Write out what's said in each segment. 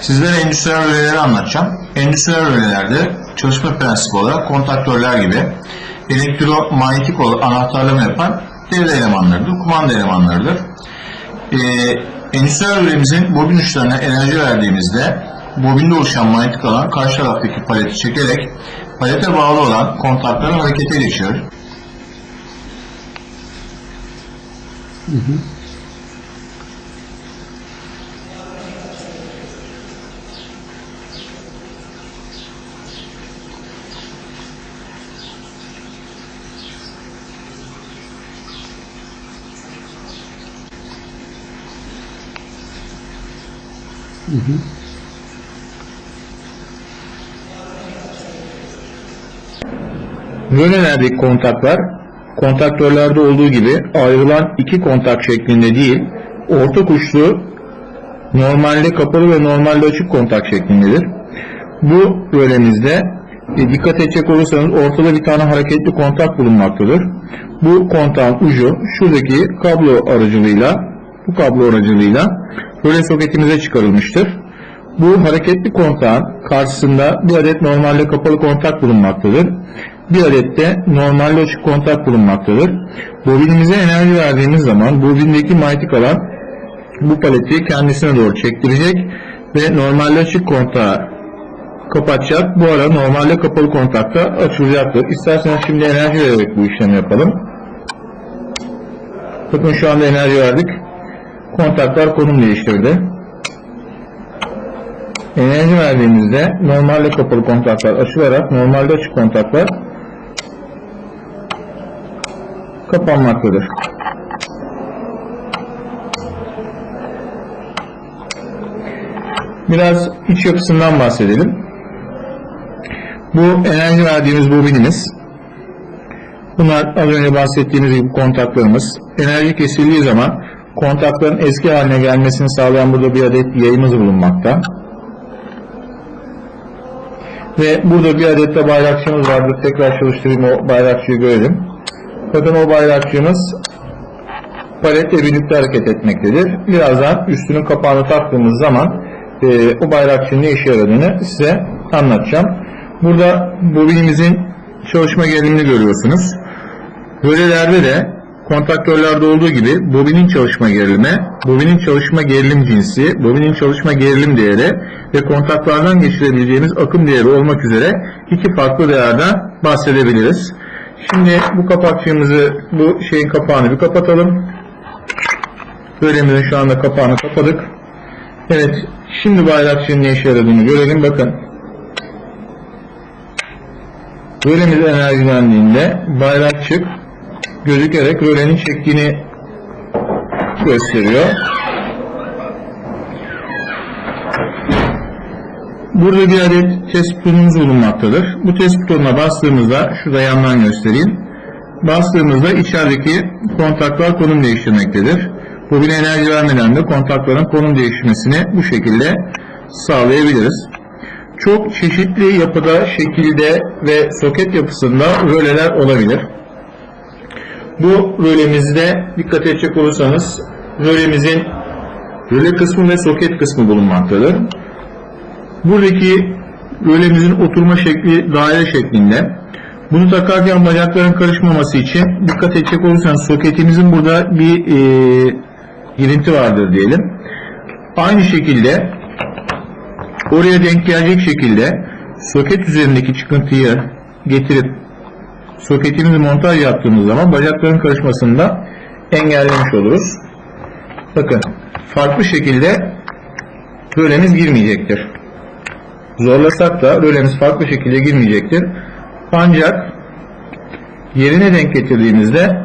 Sizlere endüstriyel röleleri anlatacağım. Endüstriyel rölelerde çalışma prensibi olarak kontaktörler gibi elektromanyetik anahtarlama yapan devre elemanlarıdır, kumanda elemanlarıdır. Ee, endüstriyel rölemizin bobin uçlarına enerji verdiğimizde bobinde oluşan manyetik alan karşı taraftaki paleti çekerek palete bağlı olan kontakların harekete geçirir. Rölelerdeki kontaklar kontaktörlerde olduğu gibi ayrılan iki kontak şeklinde değil, orta uçlu normalde kapalı ve normalde açık kontak şeklindedir. Bu rölemizde e, dikkat edecek olursanız ortada bir tane hareketli kontak bulunmaktadır. Bu kontağın ucu şuradaki kablo aracılığıyla bu kablo aracılığıyla röle soketimize çıkarılmıştır. Bu hareketli kontağın karşısında bir adet normalde kapalı kontak bulunmaktadır. Bir adet de normalde açık kontak bulunmaktadır. Bobinimize enerji verdiğimiz zaman bobindeki manyetik alan bu paleti kendisine doğru çektirecek ve normalde açık kontağı kapatacak. Bu ara normalde kapalı kontakta açılacaktır. İsterseniz şimdi enerji vererek bu işlemi yapalım. Bakın şu anda enerji verdik. Kontaklar konum değiştirdi. Enerji verdiğimizde normalde kapalı kontaklar açılarak normalde açık kontaklar kapanmaktadır. Biraz iç yapısından bahsedelim. Bu enerji verdiğimiz bobinimiz. Bunlar az önce bahsettiğimiz gibi kontaklarımız. Enerji kesildiği zaman kontakların eski haline gelmesini sağlayan burada bir adet yayımız bulunmakta. Ve burada bir adet de bayrakçımız vardır. Tekrar çalıştırayım o bayrakçıyı görelim. Bakın o bayrakçığımız paletle birlikte hareket etmektedir. Birazdan üstünün kapağını taktığımız zaman e, o bayrakçının ne işe yaradığını size anlatacağım. Burada bobinimizin çalışma gerilimini görüyorsunuz. Rölelerde de kontaktörlerde olduğu gibi bobinin çalışma gerilimi, bobinin çalışma gerilim cinsi, bobinin çalışma gerilim değeri ve kontaklardan geçirebileceğimiz akım değeri olmak üzere iki farklı değerden bahsedebiliriz. Şimdi bu kapakçığımızı, bu şeyin kapağını bir kapatalım. Bölemizin şu anda kapağını kapadık. Evet, şimdi bayrakçının ne işe yaradığını görelim. Bakın. Rölemiz enerjilendiğinde bayrakçık gözükerek rölenin çektiğini gösteriyor. Burada bir adet test butonumuz bulunmaktadır. Bu test butonuna bastığımızda, şurada yandan göstereyim. Bastığımızda içerideki kontaklar konum değiştirmektedir. Bobine enerji vermeden de kontakların konum değiştirmesini bu şekilde sağlayabiliriz. Çok çeşitli yapıda, şekilde ve soket yapısında röleler olabilir. Bu rölemizde dikkat edecek olursanız rölemizin röle kısmı ve soket kısmı bulunmaktadır. Buradaki rölemizin oturma şekli daire şeklinde. Bunu takarken bacakların karışmaması için dikkat edecek olursanız soketimizin burada bir e, girinti vardır diyelim. Aynı şekilde oraya denk gelecek şekilde soket üzerindeki çıkıntıyı getirip soketimizi montaj yaptığımız zaman bacakların karışmasını da engellemiş oluruz. Bakın farklı şekilde rölemiz girmeyecektir. Zorlasak da rölemiz farklı şekilde girmeyecektir. Ancak yerine denk getirdiğimizde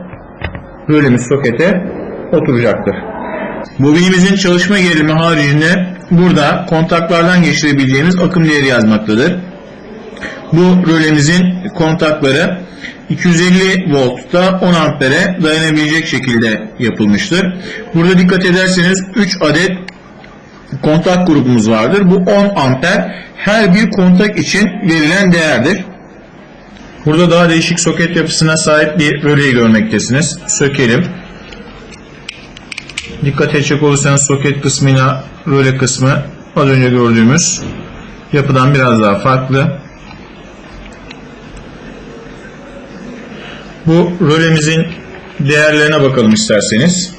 rölemiz sokete oturacaktır. Bobinimizin çalışma gerilimi haricinde burada kontaklardan geçirebileceğimiz akım değeri yazmaktadır. Bu rölemizin kontakları 250 voltta 10 ampere dayanabilecek şekilde yapılmıştır. Burada dikkat ederseniz 3 adet kontak grubumuz vardır. Bu 10 amper her bir kontak için verilen değerdir. Burada daha değişik soket yapısına sahip bir röleyi görmektesiniz. Sökelim. Dikkat edecek olursanız soket kısmına röle kısmı az önce gördüğümüz yapıdan biraz daha farklı. Bu rölemizin değerlerine bakalım isterseniz.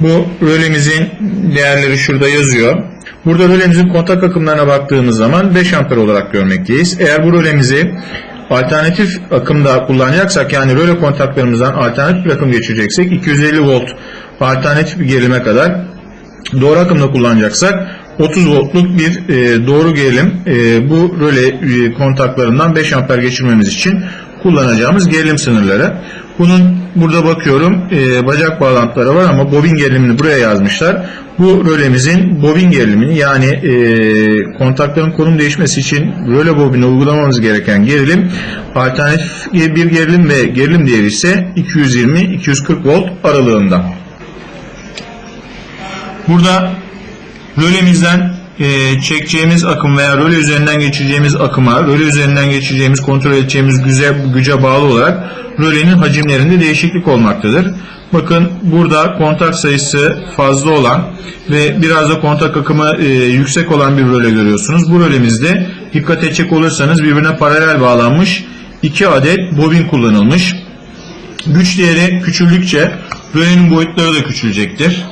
Bu rölemizin değerleri şurada yazıyor. Burada rölemizin kontak akımlarına baktığımız zaman 5 amper olarak görmekteyiz. Eğer bu rölemizi alternatif akımda kullanacaksak yani röle kontaklarımızdan alternatif bir akım geçireceksek 250 volt alternatif bir gerilime kadar doğru akımda kullanacaksak 30 voltluk bir e, doğru gerilim e, bu röle e, kontaklarından 5 amper geçirmemiz için kullanacağımız gerilim sınırları. Bunun burada bakıyorum e, bacak bağlantıları var ama bobin gerilimini buraya yazmışlar. Bu rölemizin bobin gerilimini yani e, kontakların konum değişmesi için röle bobine uygulamamız gereken gerilim alternatif bir gerilim ve gerilim değeri ise 220-240 volt aralığında. Burada rölemizden e, çekeceğimiz akım veya röle üzerinden geçireceğimiz akıma, röle üzerinden geçireceğimiz, kontrol edeceğimiz güce, güce bağlı olarak rölenin hacimlerinde değişiklik olmaktadır. Bakın burada kontak sayısı fazla olan ve biraz da kontak akımı e, yüksek olan bir röle görüyorsunuz. Bu rölemizde dikkat edecek olursanız birbirine paralel bağlanmış iki adet bobin kullanılmış. Güç değeri küçüldükçe rölenin boyutları da küçülecektir.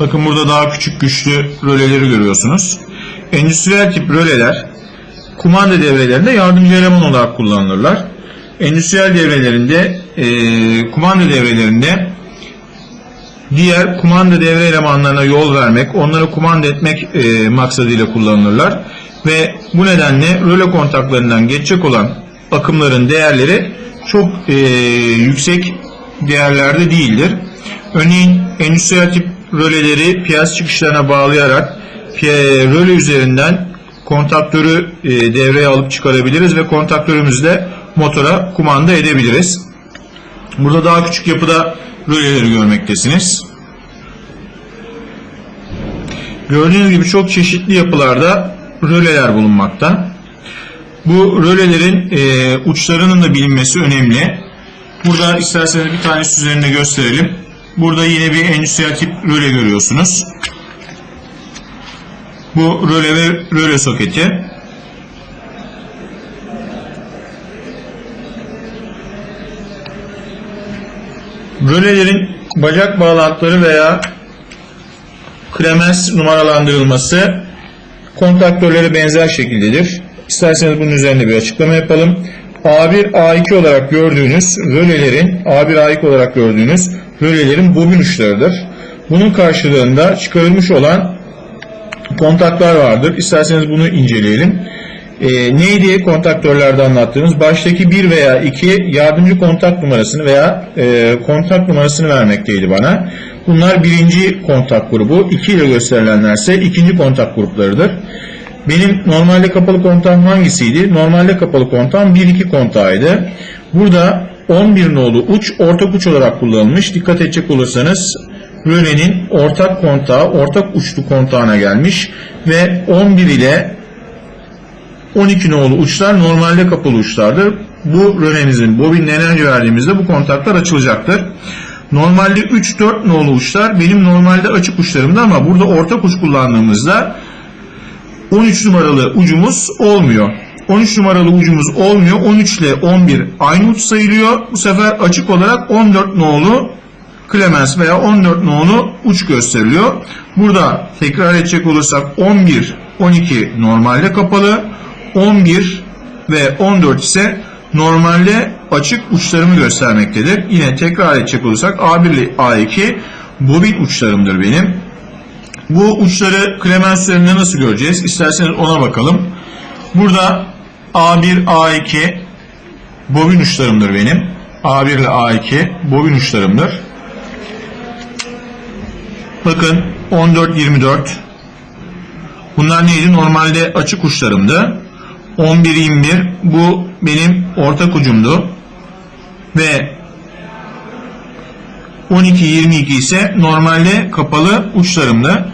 Bakın burada daha küçük güçlü röleleri görüyorsunuz. Endüstriyel tip röleler kumanda devrelerinde yardımcı eleman olarak kullanılırlar. Endüstriyel devrelerinde e, kumanda devrelerinde diğer kumanda devre elemanlarına yol vermek, onları kumanda etmek e, maksadıyla kullanılırlar. Ve bu nedenle röle kontaklarından geçecek olan akımların değerleri çok e, yüksek değerlerde değildir. Örneğin endüstriyel tip röleleri piyaz çıkışlarına bağlayarak röle üzerinden kontaktörü e, devreye alıp çıkarabiliriz ve kontaktörümüzle motora kumanda edebiliriz. Burada daha küçük yapıda röleleri görmektesiniz. Gördüğünüz gibi çok çeşitli yapılarda röleler bulunmakta. Bu rölelerin e, uçlarının da bilinmesi önemli. Burada isterseniz bir tanesi üzerinde gösterelim. Burada yine bir endüstriyel tip röle görüyorsunuz. Bu röle ve röle soketi. Rölelerin bacak bağlantıları veya klemens numaralandırılması kontaktörleri benzer şekildedir. İsterseniz bunun üzerinde bir açıklama yapalım. A1, A2 olarak gördüğünüz rölelerin, A1, A2 olarak gördüğünüz rölelerin bobin uçlarıdır. Bunun karşılığında çıkarılmış olan kontaklar vardır. İsterseniz bunu inceleyelim. E, neydi kontaktörlerde anlattığımız? Baştaki bir veya iki yardımcı kontak numarasını veya e, kontak numarasını vermekteydi bana. Bunlar birinci kontak grubu. 2 ile gösterilenlerse ikinci kontak gruplarıdır. Benim normalde kapalı kontağım hangisiydi? Normalde kapalı kontağım 1-2 kontağıydı. Burada 11 nolu uç ortak uç olarak kullanılmış. Dikkat edecek olursanız rölenin ortak kontağı ortak uçlu kontağına gelmiş ve 11 ile 12 nolu uçlar normalde kapalı uçlardır. Bu rölemizin bobinle enerji verdiğimizde bu kontaklar açılacaktır. Normalde 3-4 nolu uçlar benim normalde açık uçlarımda ama burada ortak uç kullandığımızda 13 numaralı ucumuz olmuyor. 13 numaralı ucumuz olmuyor. 13 ile 11 aynı uç sayılıyor. Bu sefer açık olarak 14 nolu Clemens veya 14 nolu uç gösteriliyor. Burada tekrar edecek olursak 11, 12 normalde kapalı. 11 ve 14 ise normalde açık uçlarımı göstermektedir. Yine tekrar edecek olursak A1 ile A2 bobin uçlarımdır benim. Bu uçları Clemens üzerinde nasıl göreceğiz? İsterseniz ona bakalım. Burada A1, A2 bobin uçlarımdır benim. A1 ile A2 bobin uçlarımdır. Bakın 14, 24. Bunlar neydi? Normalde açık uçlarımdı. 11, 21 bu benim ortak ucumdu. Ve 12, 22 ise normalde kapalı uçlarımdı.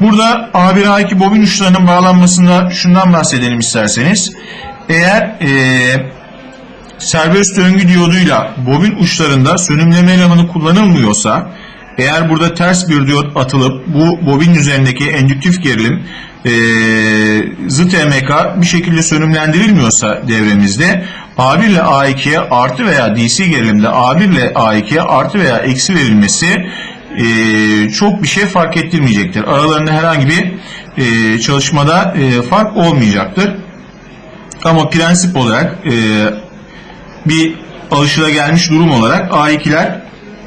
Burada A1, A2 bobin uçlarının bağlanmasında şundan bahsedelim isterseniz. Eğer e, serbest döngü diyoduyla bobin uçlarında sönümleme elemanı kullanılmıyorsa Eğer burada ters bir diyot atılıp bu bobin üzerindeki endüktif gerilim e, zıt EMK bir şekilde sönümlendirilmiyorsa devremizde A1 ile A2'ye artı veya DC gerilimde A1 ile A2'ye artı veya eksi verilmesi e, çok bir şey fark ettirmeyecektir. Aralarında herhangi bir e, çalışmada e, fark olmayacaktır. Ama prensip olarak e, bir alışılagelmiş durum olarak A2'ler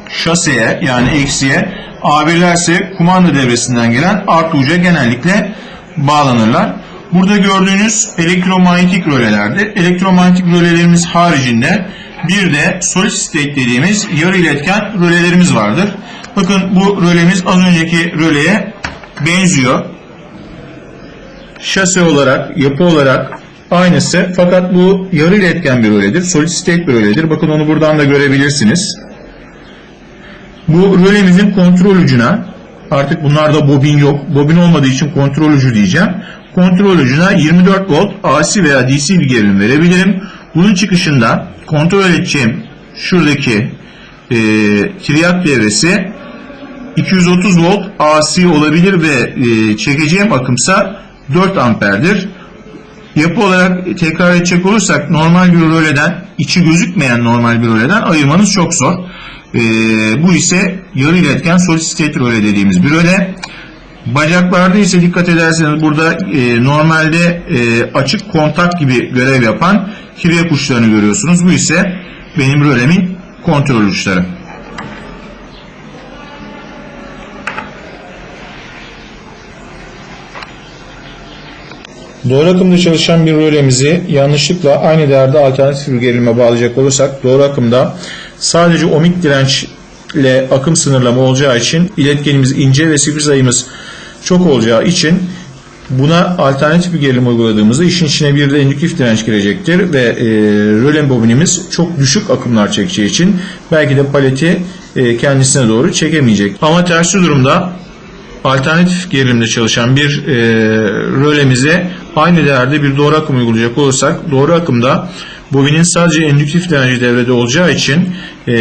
şaseye yani eksiye A1'ler ise kumanda devresinden gelen artı uca genellikle bağlanırlar. Burada gördüğünüz elektromanyetik rölelerdir. Elektromanyetik rölelerimiz haricinde bir de solid state dediğimiz yarı iletken rölelerimiz vardır. Bakın bu rölemiz az önceki röleye benziyor. Şase olarak, yapı olarak aynısı fakat bu yarı iletken bir röledir. Solid state bir röledir. Bakın onu buradan da görebilirsiniz. Bu rölemizin kontrol ucuna artık bunlarda bobin yok. Bobin olmadığı için kontrol ucu diyeceğim. Kontrol ucuna 24 volt AC veya DC bir gerilim verebilirim. Bunun çıkışında kontrol edeceğim şuradaki e, triyak devresi 230 volt AC olabilir ve e, çekeceğim akımsa 4 amperdir. Yapı olarak tekrar edecek olursak normal bir röleden, içi gözükmeyen normal bir röleden ayırmanız çok zor. Ee, bu ise yarı iletken solid state röle dediğimiz bir röle. Bacaklarda ise dikkat ederseniz burada e, normalde e, açık kontak gibi görev yapan kirye uçlarını görüyorsunuz. Bu ise benim rölemin kontrol uçları. Doğru akımda çalışan bir rölemizi yanlışlıkla aynı değerde alternatif bir gerilime bağlayacak olursak doğru akımda sadece ohmik dirençle akım sınırlama olacağı için iletkenimiz ince ve sifir sayımız çok olacağı için buna alternatif bir gerilim uyguladığımızda işin içine bir de indüktif direnç girecektir ve e, rölen bobinimiz çok düşük akımlar çekeceği için belki de paleti e, kendisine doğru çekemeyecek. Ama tersi durumda alternatif gerilimde çalışan bir e, rölemize aynı değerde bir doğru akım uygulayacak olursak doğru akımda bobinin sadece endüktif direnci devrede olacağı için e,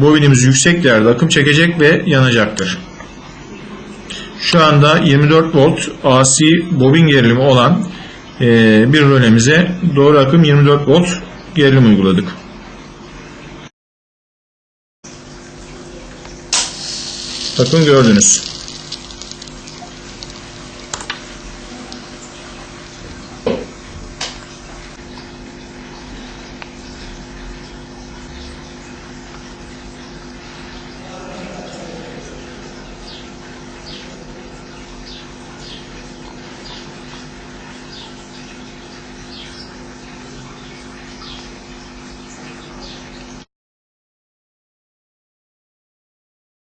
bobinimiz yüksek değerde akım çekecek ve yanacaktır. Şu anda 24 volt AC bobin gerilimi olan e, bir rölemize doğru akım 24 volt gerilim uyguladık. Bakın gördünüz.